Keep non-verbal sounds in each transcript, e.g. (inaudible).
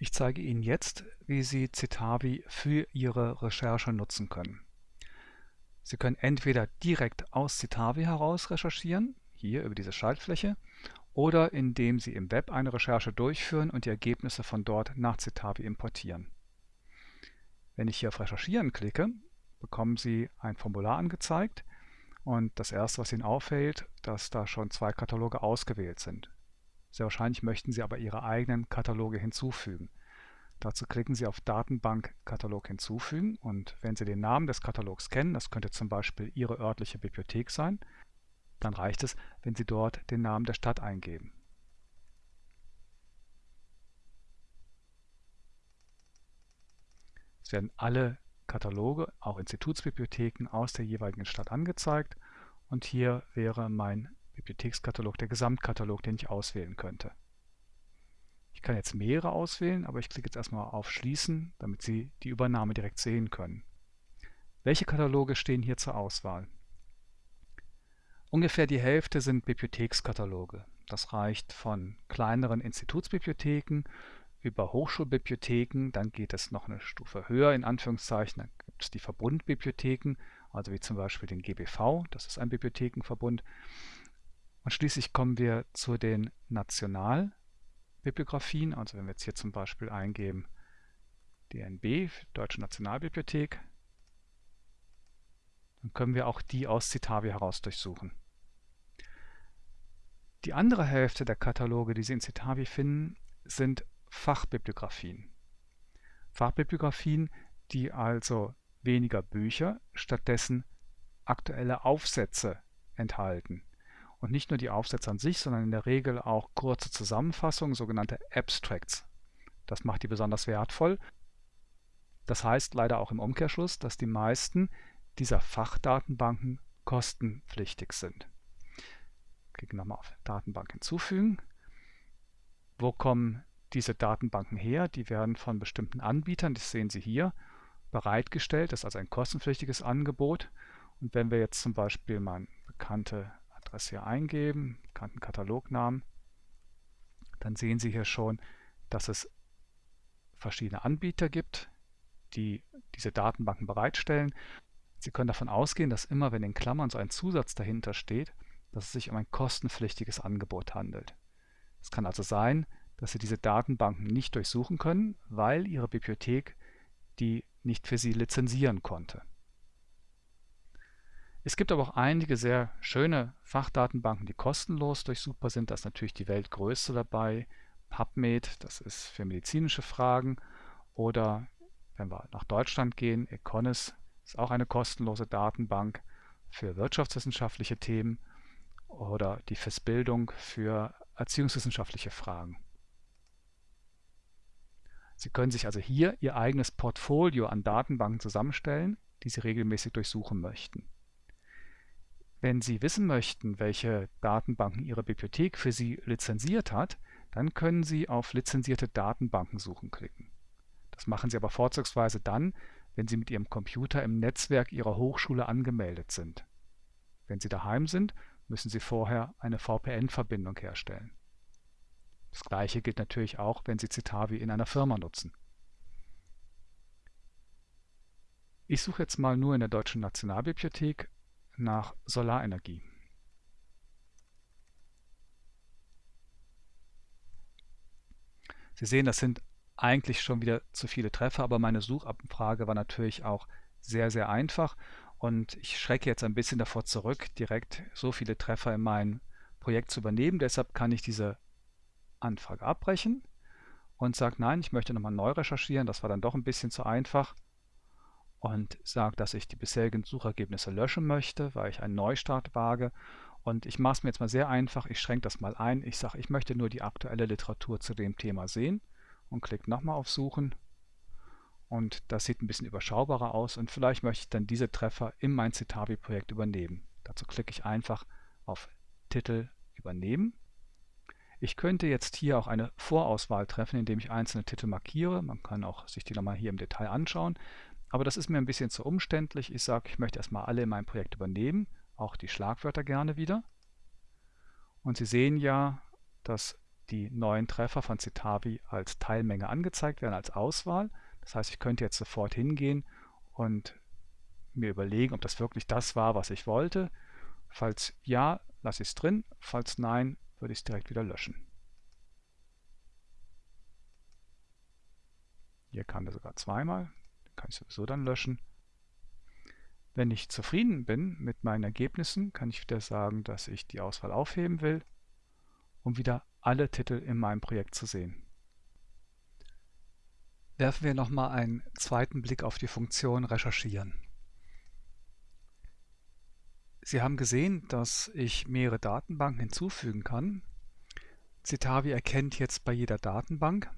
Ich zeige Ihnen jetzt, wie Sie Citavi für Ihre Recherche nutzen können. Sie können entweder direkt aus Citavi heraus recherchieren, hier über diese Schaltfläche, oder indem Sie im Web eine Recherche durchführen und die Ergebnisse von dort nach Citavi importieren. Wenn ich hier auf Recherchieren klicke, bekommen Sie ein Formular angezeigt und das erste, was Ihnen auffällt, dass da schon zwei Kataloge ausgewählt sind. Sehr wahrscheinlich möchten Sie aber Ihre eigenen Kataloge hinzufügen. Dazu klicken Sie auf Datenbank-Katalog hinzufügen und wenn Sie den Namen des Katalogs kennen, das könnte zum Beispiel Ihre örtliche Bibliothek sein, dann reicht es, wenn Sie dort den Namen der Stadt eingeben. Es werden alle Kataloge, auch Institutsbibliotheken aus der jeweiligen Stadt angezeigt und hier wäre mein Bibliothekskatalog der Gesamtkatalog, den ich auswählen könnte. Ich kann jetzt mehrere auswählen, aber ich klicke jetzt erstmal auf Schließen, damit Sie die Übernahme direkt sehen können. Welche Kataloge stehen hier zur Auswahl? Ungefähr die Hälfte sind Bibliothekskataloge. Das reicht von kleineren Institutsbibliotheken über Hochschulbibliotheken, dann geht es noch eine Stufe höher in Anführungszeichen, dann gibt es die Verbundbibliotheken, also wie zum Beispiel den GBV, das ist ein Bibliothekenverbund, und schließlich kommen wir zu den Nationalbibliografien. Also wenn wir jetzt hier zum Beispiel eingeben DNB, Deutsche Nationalbibliothek, dann können wir auch die aus Citavi heraus durchsuchen. Die andere Hälfte der Kataloge, die Sie in Citavi finden, sind Fachbibliografien. Fachbibliografien, die also weniger Bücher, stattdessen aktuelle Aufsätze enthalten. Und nicht nur die Aufsätze an sich, sondern in der Regel auch kurze Zusammenfassungen, sogenannte Abstracts. Das macht die besonders wertvoll. Das heißt leider auch im Umkehrschluss, dass die meisten dieser Fachdatenbanken kostenpflichtig sind. Klicke nochmal auf Datenbank hinzufügen. Wo kommen diese Datenbanken her? Die werden von bestimmten Anbietern, das sehen Sie hier, bereitgestellt. Das ist also ein kostenpflichtiges Angebot. Und wenn wir jetzt zum Beispiel mal eine bekannte Adresse hier eingeben, bekannten Katalognamen, dann sehen Sie hier schon, dass es verschiedene Anbieter gibt, die diese Datenbanken bereitstellen. Sie können davon ausgehen, dass immer, wenn in Klammern so ein Zusatz dahinter steht, dass es sich um ein kostenpflichtiges Angebot handelt. Es kann also sein, dass Sie diese Datenbanken nicht durchsuchen können, weil Ihre Bibliothek die nicht für Sie lizenzieren konnte. Es gibt aber auch einige sehr schöne Fachdatenbanken, die kostenlos durchsuchbar sind. Da ist natürlich die weltgrößte dabei, PubMed, das ist für medizinische Fragen. Oder wenn wir nach Deutschland gehen, Econis ist auch eine kostenlose Datenbank für wirtschaftswissenschaftliche Themen oder die FIS Bildung für erziehungswissenschaftliche Fragen. Sie können sich also hier Ihr eigenes Portfolio an Datenbanken zusammenstellen, die Sie regelmäßig durchsuchen möchten. Wenn Sie wissen möchten, welche Datenbanken Ihre Bibliothek für Sie lizenziert hat, dann können Sie auf Lizenzierte Datenbanken suchen klicken. Das machen Sie aber vorzugsweise dann, wenn Sie mit Ihrem Computer im Netzwerk Ihrer Hochschule angemeldet sind. Wenn Sie daheim sind, müssen Sie vorher eine VPN-Verbindung herstellen. Das gleiche gilt natürlich auch, wenn Sie Citavi in einer Firma nutzen. Ich suche jetzt mal nur in der Deutschen Nationalbibliothek nach Solarenergie. Sie sehen, das sind eigentlich schon wieder zu viele Treffer, aber meine Suchabfrage war natürlich auch sehr, sehr einfach und ich schrecke jetzt ein bisschen davor zurück, direkt so viele Treffer in mein Projekt zu übernehmen. Deshalb kann ich diese Anfrage abbrechen und sage, nein, ich möchte nochmal neu recherchieren. Das war dann doch ein bisschen zu einfach und sage, dass ich die bisherigen Suchergebnisse löschen möchte, weil ich einen Neustart wage. Und ich mache es mir jetzt mal sehr einfach, ich schränke das mal ein. Ich sage, ich möchte nur die aktuelle Literatur zu dem Thema sehen und klicke nochmal auf Suchen. Und das sieht ein bisschen überschaubarer aus und vielleicht möchte ich dann diese Treffer in mein Citavi-Projekt übernehmen. Dazu klicke ich einfach auf Titel übernehmen. Ich könnte jetzt hier auch eine Vorauswahl treffen, indem ich einzelne Titel markiere. Man kann auch sich die nochmal hier im Detail anschauen. Aber das ist mir ein bisschen zu umständlich. Ich sage, ich möchte erstmal alle in meinem Projekt übernehmen, auch die Schlagwörter gerne wieder. Und Sie sehen ja, dass die neuen Treffer von Citavi als Teilmenge angezeigt werden, als Auswahl. Das heißt, ich könnte jetzt sofort hingehen und mir überlegen, ob das wirklich das war, was ich wollte. Falls ja, lasse ich es drin. Falls nein, würde ich es direkt wieder löschen. Hier kam er sogar zweimal. Den kann ich sowieso dann löschen. Wenn ich zufrieden bin mit meinen Ergebnissen, kann ich wieder sagen, dass ich die Auswahl aufheben will, um wieder alle Titel in meinem Projekt zu sehen. Werfen wir nochmal einen zweiten Blick auf die Funktion Recherchieren. Sie haben gesehen, dass ich mehrere Datenbanken hinzufügen kann. Citavi erkennt jetzt bei jeder Datenbank,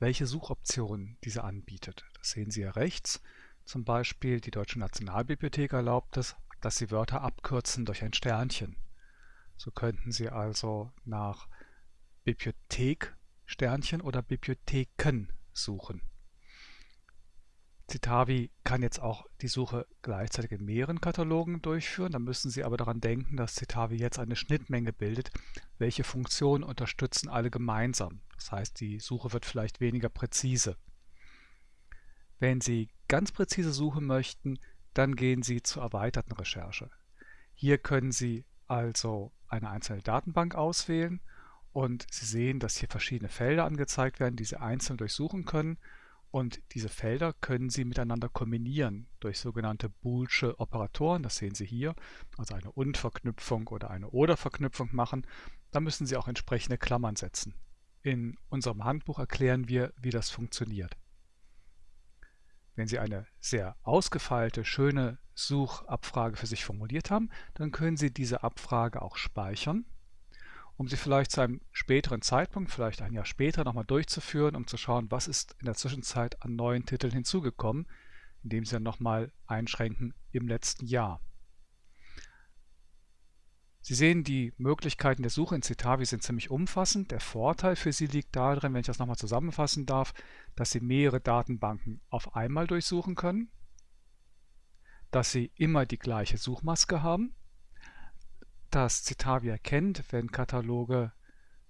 welche Suchoptionen diese anbietet. Das sehen Sie hier rechts. Zum Beispiel die Deutsche Nationalbibliothek erlaubt es, dass Sie Wörter abkürzen durch ein Sternchen. So könnten Sie also nach Bibliothek Sternchen oder Bibliotheken suchen. Citavi kann jetzt auch die Suche gleichzeitig in mehreren Katalogen durchführen. Da müssen Sie aber daran denken, dass Citavi jetzt eine Schnittmenge bildet. Welche Funktionen unterstützen alle gemeinsam? Das heißt, die Suche wird vielleicht weniger präzise. Wenn Sie ganz präzise suchen möchten, dann gehen Sie zur erweiterten Recherche. Hier können Sie also eine einzelne Datenbank auswählen und Sie sehen, dass hier verschiedene Felder angezeigt werden, die Sie einzeln durchsuchen können und diese Felder können Sie miteinander kombinieren durch sogenannte Boolsche Operatoren. Das sehen Sie hier. Also eine Und-Verknüpfung oder eine Oder-Verknüpfung machen. Da müssen Sie auch entsprechende Klammern setzen. In unserem Handbuch erklären wir, wie das funktioniert. Wenn Sie eine sehr ausgefeilte, schöne Suchabfrage für sich formuliert haben, dann können Sie diese Abfrage auch speichern um sie vielleicht zu einem späteren Zeitpunkt, vielleicht ein Jahr später, nochmal durchzuführen, um zu schauen, was ist in der Zwischenzeit an neuen Titeln hinzugekommen, indem Sie dann nochmal einschränken im letzten Jahr. Sie sehen, die Möglichkeiten der Suche in Citavi sind ziemlich umfassend. Der Vorteil für Sie liegt darin, wenn ich das nochmal zusammenfassen darf, dass Sie mehrere Datenbanken auf einmal durchsuchen können, dass Sie immer die gleiche Suchmaske haben, dass Citavi erkennt, wenn Kataloge,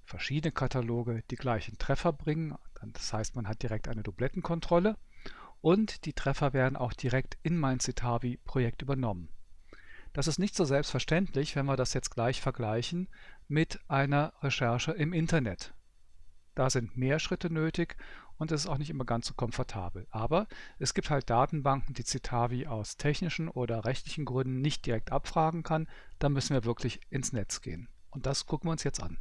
verschiedene Kataloge die gleichen Treffer bringen. Das heißt, man hat direkt eine Dublettenkontrolle und die Treffer werden auch direkt in mein Citavi-Projekt übernommen. Das ist nicht so selbstverständlich, wenn wir das jetzt gleich vergleichen mit einer Recherche im Internet. Da sind mehr Schritte nötig und es ist auch nicht immer ganz so komfortabel. Aber es gibt halt Datenbanken, die Citavi aus technischen oder rechtlichen Gründen nicht direkt abfragen kann. Da müssen wir wirklich ins Netz gehen. Und das gucken wir uns jetzt an.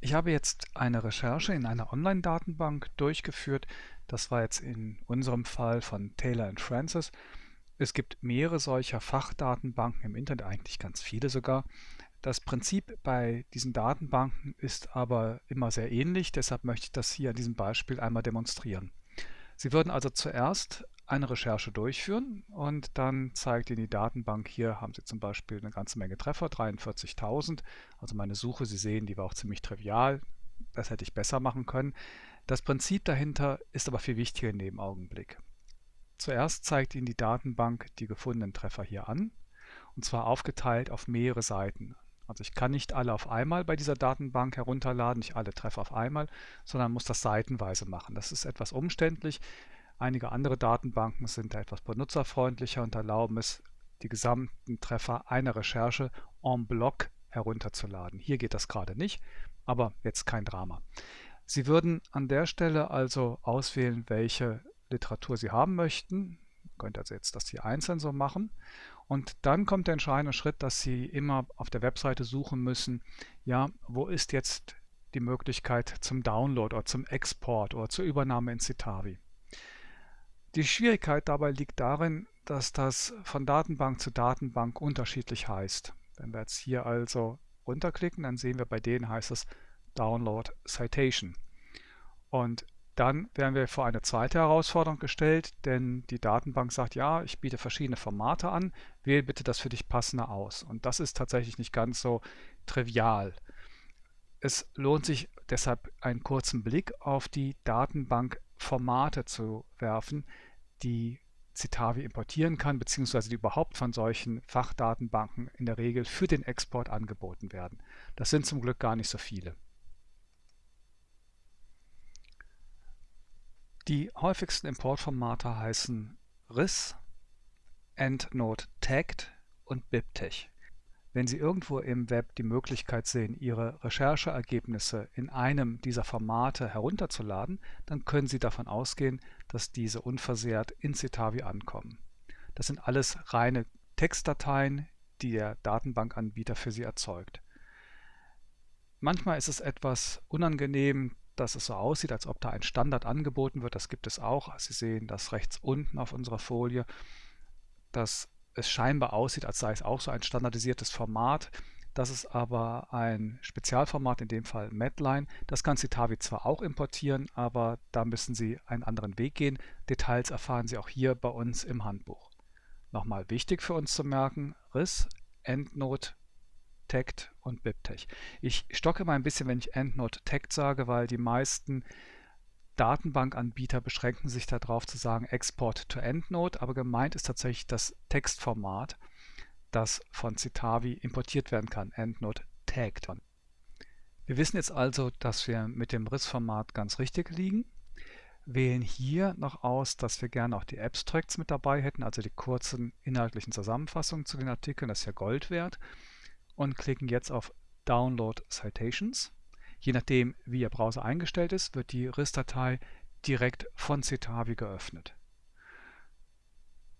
Ich habe jetzt eine Recherche in einer Online-Datenbank durchgeführt. Das war jetzt in unserem Fall von Taylor Francis. Es gibt mehrere solcher Fachdatenbanken im Internet, eigentlich ganz viele sogar. Das Prinzip bei diesen Datenbanken ist aber immer sehr ähnlich, deshalb möchte ich das hier an diesem Beispiel einmal demonstrieren. Sie würden also zuerst eine Recherche durchführen und dann zeigt Ihnen die Datenbank, hier haben Sie zum Beispiel eine ganze Menge Treffer, 43.000. Also meine Suche, Sie sehen, die war auch ziemlich trivial, das hätte ich besser machen können. Das Prinzip dahinter ist aber viel wichtiger in dem Augenblick. Zuerst zeigt Ihnen die Datenbank die gefundenen Treffer hier an, und zwar aufgeteilt auf mehrere Seiten. Also ich kann nicht alle auf einmal bei dieser Datenbank herunterladen, nicht alle Treffer auf einmal, sondern muss das seitenweise machen. Das ist etwas umständlich. Einige andere Datenbanken sind da etwas benutzerfreundlicher und erlauben es, die gesamten Treffer einer Recherche en bloc herunterzuladen. Hier geht das gerade nicht, aber jetzt kein Drama. Sie würden an der Stelle also auswählen, welche Literatur Sie haben möchten. Ihr könnt also jetzt das hier einzeln so machen und dann kommt der entscheidende Schritt, dass Sie immer auf der Webseite suchen müssen, ja, wo ist jetzt die Möglichkeit zum Download oder zum Export oder zur Übernahme in Citavi. Die Schwierigkeit dabei liegt darin, dass das von Datenbank zu Datenbank unterschiedlich heißt. Wenn wir jetzt hier also runterklicken, dann sehen wir, bei denen heißt es Download Citation. Und dann werden wir vor eine zweite Herausforderung gestellt, denn die Datenbank sagt, ja, ich biete verschiedene Formate an, wähle bitte das für dich passende aus. Und das ist tatsächlich nicht ganz so trivial. Es lohnt sich deshalb einen kurzen Blick auf die Datenbankformate zu werfen, die Citavi importieren kann, beziehungsweise die überhaupt von solchen Fachdatenbanken in der Regel für den Export angeboten werden. Das sind zum Glück gar nicht so viele. Die häufigsten Importformate heißen RIS, EndNote Tagged und BibTeX. Wenn Sie irgendwo im Web die Möglichkeit sehen, Ihre Rechercheergebnisse in einem dieser Formate herunterzuladen, dann können Sie davon ausgehen, dass diese unversehrt in Citavi ankommen. Das sind alles reine Textdateien, die der Datenbankanbieter für Sie erzeugt. Manchmal ist es etwas unangenehm, dass es so aussieht, als ob da ein Standard angeboten wird. Das gibt es auch. Sie sehen das rechts unten auf unserer Folie, dass es scheinbar aussieht, als sei es auch so ein standardisiertes Format. Das ist aber ein Spezialformat, in dem Fall Medline. Das kann Citavi zwar auch importieren, aber da müssen Sie einen anderen Weg gehen. Details erfahren Sie auch hier bei uns im Handbuch. Nochmal wichtig für uns zu merken, RIS, EndNote, Tagged und BibTeX. Ich stocke mal ein bisschen, wenn ich EndNote Tagged sage, weil die meisten Datenbankanbieter beschränken sich darauf zu sagen Export to EndNote, aber gemeint ist tatsächlich das Textformat, das von Citavi importiert werden kann, EndNote Tagged. Wir wissen jetzt also, dass wir mit dem RIS-Format ganz richtig liegen, wählen hier noch aus, dass wir gerne auch die Abstracts mit dabei hätten, also die kurzen inhaltlichen Zusammenfassungen zu den Artikeln, das ist ja Gold wert, und klicken jetzt auf Download Citations. Je nachdem, wie Ihr Browser eingestellt ist, wird die RIS-Datei direkt von Citavi geöffnet.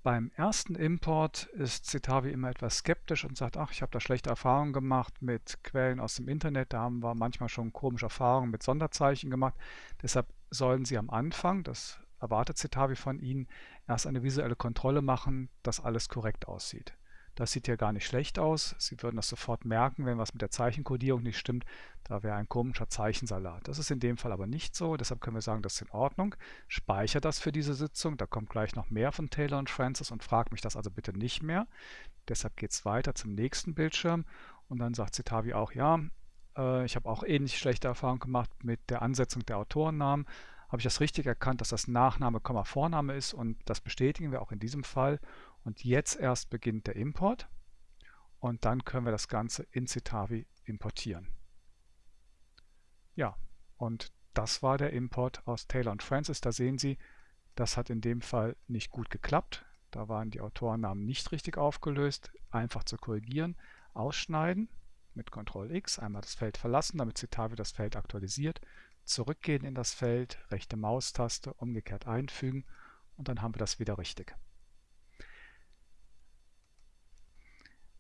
Beim ersten Import ist Citavi immer etwas skeptisch und sagt, ach, ich habe da schlechte Erfahrungen gemacht mit Quellen aus dem Internet, da haben wir manchmal schon komische Erfahrungen mit Sonderzeichen gemacht. Deshalb sollen Sie am Anfang, das erwartet Citavi von Ihnen, erst eine visuelle Kontrolle machen, dass alles korrekt aussieht. Das sieht ja gar nicht schlecht aus. Sie würden das sofort merken, wenn was mit der Zeichenkodierung nicht stimmt. Da wäre ein komischer Zeichensalat. Das ist in dem Fall aber nicht so. Deshalb können wir sagen, das ist in Ordnung. Speichere das für diese Sitzung. Da kommt gleich noch mehr von Taylor und Francis und fragt mich das also bitte nicht mehr. Deshalb geht es weiter zum nächsten Bildschirm. Und dann sagt Citavi auch, ja, äh, ich habe auch ähnlich schlechte Erfahrungen gemacht mit der Ansetzung der Autorennamen. Habe ich das richtig erkannt, dass das Nachname, Vorname ist und das bestätigen wir auch in diesem Fall. Und jetzt erst beginnt der Import und dann können wir das Ganze in Citavi importieren. Ja, und das war der Import aus Taylor und Francis. Da sehen Sie, das hat in dem Fall nicht gut geklappt. Da waren die Autorennamen nicht richtig aufgelöst. Einfach zu korrigieren. Ausschneiden mit Ctrl X, einmal das Feld verlassen, damit Citavi das Feld aktualisiert. Zurückgehen in das Feld, rechte Maustaste, umgekehrt einfügen und dann haben wir das wieder richtig.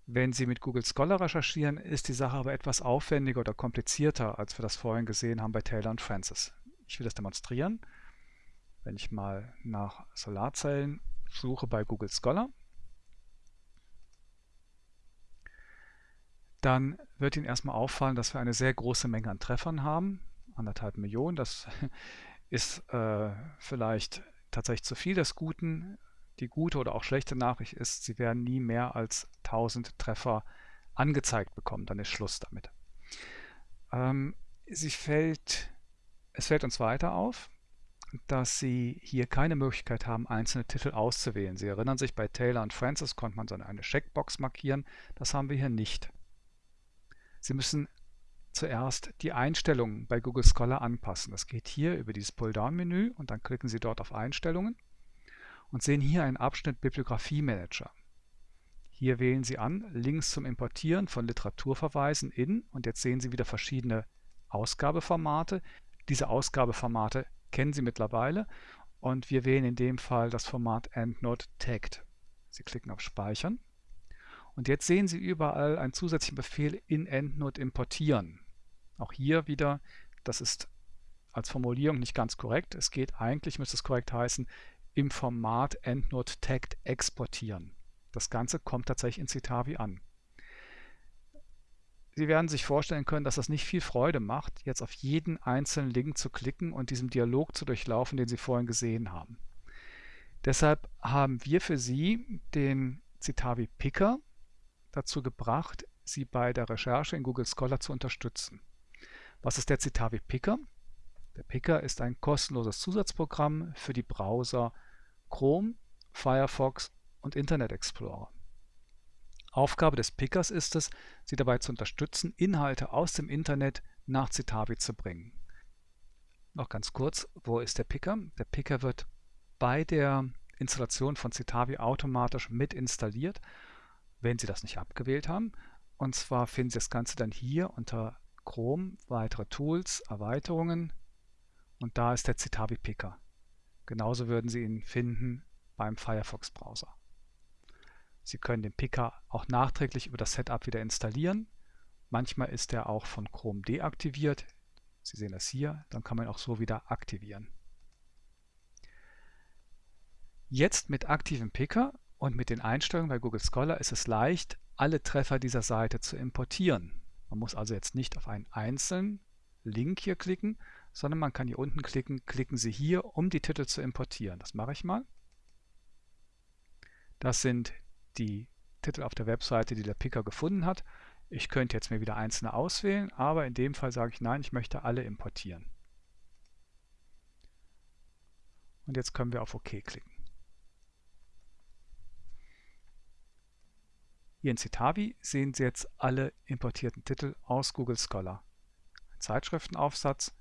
Wenn Sie mit Google Scholar recherchieren, ist die Sache aber etwas aufwendiger oder komplizierter, als wir das vorhin gesehen haben bei Taylor und Francis. Ich will das demonstrieren. Wenn ich mal nach Solarzellen suche bei Google Scholar, dann wird Ihnen erstmal auffallen, dass wir eine sehr große Menge an Treffern haben. Anderthalb Millionen, das (laughs) ist äh, vielleicht tatsächlich zu viel des Guten. Die gute oder auch schlechte Nachricht ist, Sie werden nie mehr als 1000 Treffer angezeigt bekommen. Dann ist Schluss damit. Ähm, sie fällt, es fällt uns weiter auf, dass Sie hier keine Möglichkeit haben, einzelne Titel auszuwählen. Sie erinnern sich, bei Taylor und Francis konnte man so eine Checkbox markieren. Das haben wir hier nicht. Sie müssen zuerst die Einstellungen bei Google Scholar anpassen. Das geht hier über dieses Pull-Down-Menü und dann klicken Sie dort auf Einstellungen und sehen hier einen Abschnitt Bibliografie Manager. Hier wählen Sie an Links zum Importieren von Literaturverweisen in und jetzt sehen Sie wieder verschiedene Ausgabeformate. Diese Ausgabeformate kennen Sie mittlerweile und wir wählen in dem Fall das Format EndNote Tagged. Sie klicken auf Speichern und jetzt sehen Sie überall einen zusätzlichen Befehl in EndNote importieren. Auch hier wieder, das ist als Formulierung nicht ganz korrekt. Es geht eigentlich, müsste es korrekt heißen, im Format EndNote Tagged exportieren. Das Ganze kommt tatsächlich in Citavi an. Sie werden sich vorstellen können, dass das nicht viel Freude macht, jetzt auf jeden einzelnen Link zu klicken und diesen Dialog zu durchlaufen, den Sie vorhin gesehen haben. Deshalb haben wir für Sie den Citavi Picker dazu gebracht, Sie bei der Recherche in Google Scholar zu unterstützen. Was ist der Citavi Picker? Der Picker ist ein kostenloses Zusatzprogramm für die Browser Chrome, Firefox und Internet Explorer. Aufgabe des Pickers ist es, Sie dabei zu unterstützen, Inhalte aus dem Internet nach Citavi zu bringen. Noch ganz kurz, wo ist der Picker? Der Picker wird bei der Installation von Citavi automatisch mit installiert, wenn Sie das nicht abgewählt haben. Und zwar finden Sie das Ganze dann hier unter Chrome, weitere Tools, Erweiterungen und da ist der Citavi Picker. Genauso würden Sie ihn finden beim Firefox Browser. Sie können den Picker auch nachträglich über das Setup wieder installieren. Manchmal ist er auch von Chrome deaktiviert. Sie sehen das hier, dann kann man auch so wieder aktivieren. Jetzt mit aktivem Picker und mit den Einstellungen bei Google Scholar ist es leicht, alle Treffer dieser Seite zu importieren. Man muss also jetzt nicht auf einen einzelnen Link hier klicken, sondern man kann hier unten klicken, klicken Sie hier, um die Titel zu importieren. Das mache ich mal. Das sind die Titel auf der Webseite, die der Picker gefunden hat. Ich könnte jetzt mir wieder einzelne auswählen, aber in dem Fall sage ich nein, ich möchte alle importieren. Und jetzt können wir auf OK klicken. Hier in Citavi sehen Sie jetzt alle importierten Titel aus Google Scholar. Zeitschriftenaufsatz.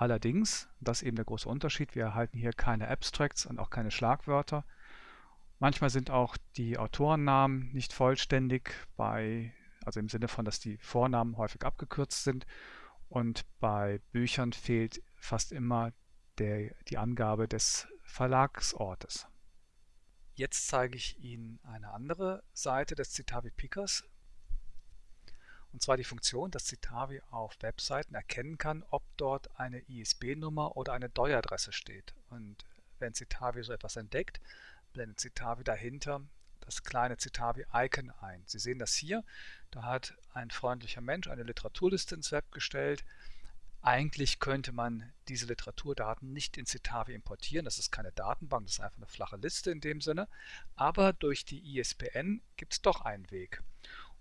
Allerdings, das ist eben der große Unterschied, wir erhalten hier keine Abstracts und auch keine Schlagwörter. Manchmal sind auch die Autorennamen nicht vollständig, bei, also im Sinne von, dass die Vornamen häufig abgekürzt sind. Und bei Büchern fehlt fast immer der, die Angabe des Verlagsortes. Jetzt zeige ich Ihnen eine andere Seite des Citavi Pickers. Und zwar die Funktion, dass Citavi auf Webseiten erkennen kann, ob dort eine ISB-Nummer oder eine DOI-Adresse steht. Und wenn Citavi so etwas entdeckt, blendet Citavi dahinter das kleine Citavi-Icon ein. Sie sehen das hier. Da hat ein freundlicher Mensch eine Literaturliste ins Web gestellt eigentlich könnte man diese Literaturdaten nicht in Citavi importieren. Das ist keine Datenbank, das ist einfach eine flache Liste in dem Sinne. Aber durch die ISBN gibt es doch einen Weg.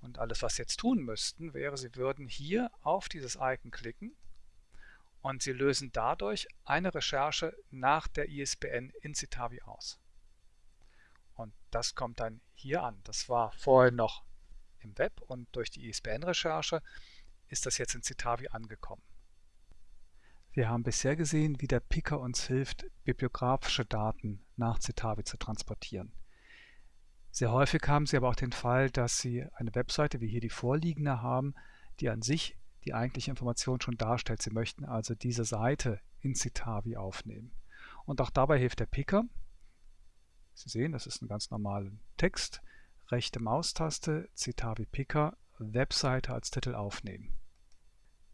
Und alles, was Sie jetzt tun müssten, wäre, Sie würden hier auf dieses Icon klicken und Sie lösen dadurch eine Recherche nach der ISBN in Citavi aus. Und das kommt dann hier an. Das war vorher noch im Web und durch die ISBN-Recherche ist das jetzt in Citavi angekommen. Wir haben bisher gesehen, wie der Picker uns hilft, bibliografische Daten nach Citavi zu transportieren. Sehr häufig haben Sie aber auch den Fall, dass Sie eine Webseite wie hier die vorliegende haben, die an sich die eigentliche Information schon darstellt. Sie möchten also diese Seite in Citavi aufnehmen. Und auch dabei hilft der Picker. Sie sehen, das ist ein ganz normaler Text. Rechte Maustaste, Citavi Picker, Webseite als Titel aufnehmen.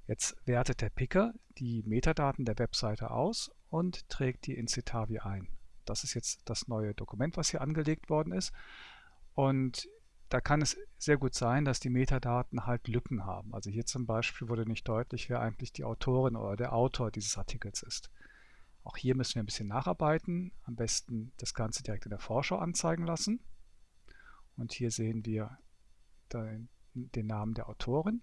Jetzt wertet der Picker die Metadaten der Webseite aus und trägt die in Citavi ein. Das ist jetzt das neue Dokument, was hier angelegt worden ist. Und da kann es sehr gut sein, dass die Metadaten halt Lücken haben. Also hier zum Beispiel wurde nicht deutlich, wer eigentlich die Autorin oder der Autor dieses Artikels ist. Auch hier müssen wir ein bisschen nacharbeiten. Am besten das Ganze direkt in der Vorschau anzeigen lassen. Und hier sehen wir den, den Namen der Autorin.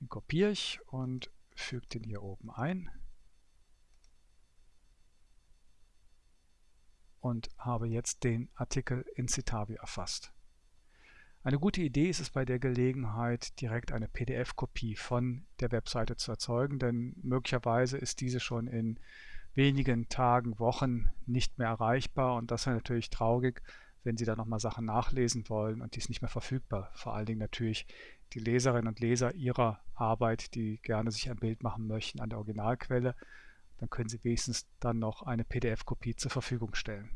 Den kopiere ich und füge den hier oben ein. Und habe jetzt den Artikel in Citavi erfasst. Eine gute Idee ist es bei der Gelegenheit, direkt eine PDF-Kopie von der Webseite zu erzeugen, denn möglicherweise ist diese schon in wenigen Tagen, Wochen nicht mehr erreichbar und das wäre natürlich traurig, wenn Sie da nochmal Sachen nachlesen wollen und die ist nicht mehr verfügbar. Vor allen Dingen natürlich die Leserinnen und Leser Ihrer Arbeit, die gerne sich ein Bild machen möchten an der Originalquelle, dann können Sie wenigstens dann noch eine PDF-Kopie zur Verfügung stellen.